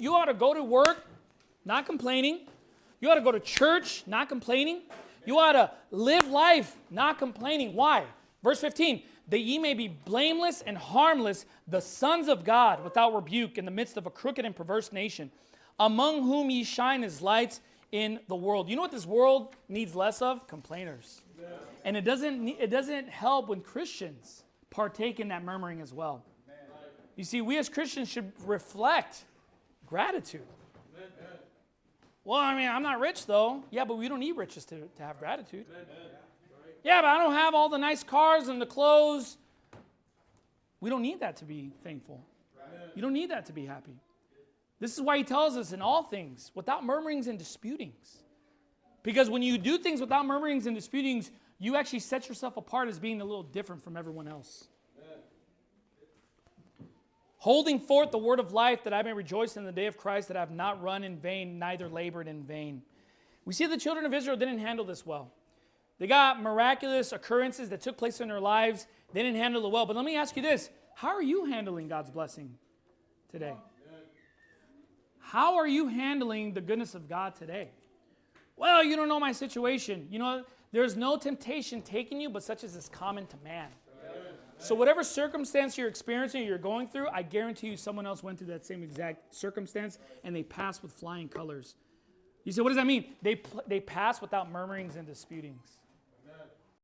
You ought to go to work not complaining. You ought to go to church not complaining. You ought to live life not complaining. Why? Verse 15 that ye may be blameless and harmless, the sons of God, without rebuke, in the midst of a crooked and perverse nation, among whom ye shine as lights in the world. You know what this world needs less of? Complainers. Yeah. And it doesn't, it doesn't help when Christians partake in that murmuring as well. You see, we as Christians should reflect gratitude. Well, I mean, I'm not rich though. Yeah, but we don't need riches to, to have gratitude. Yeah, but I don't have all the nice cars and the clothes. We don't need that to be thankful. You don't need that to be happy. This is why he tells us in all things, without murmurings and disputings. Because when you do things without murmurings and disputings, you actually set yourself apart as being a little different from everyone else holding forth the word of life that I may rejoice in the day of Christ, that I have not run in vain, neither labored in vain. We see the children of Israel didn't handle this well. They got miraculous occurrences that took place in their lives. They didn't handle it well. But let me ask you this how are you handling God's blessing today? How are you handling the goodness of God today? Well, you don't know my situation. You know, there's no temptation taking you, but such as is common to man. So, whatever circumstance you're experiencing or you're going through, I guarantee you someone else went through that same exact circumstance and they passed with flying colors. You say, what does that mean? They, they pass without murmurings and disputings.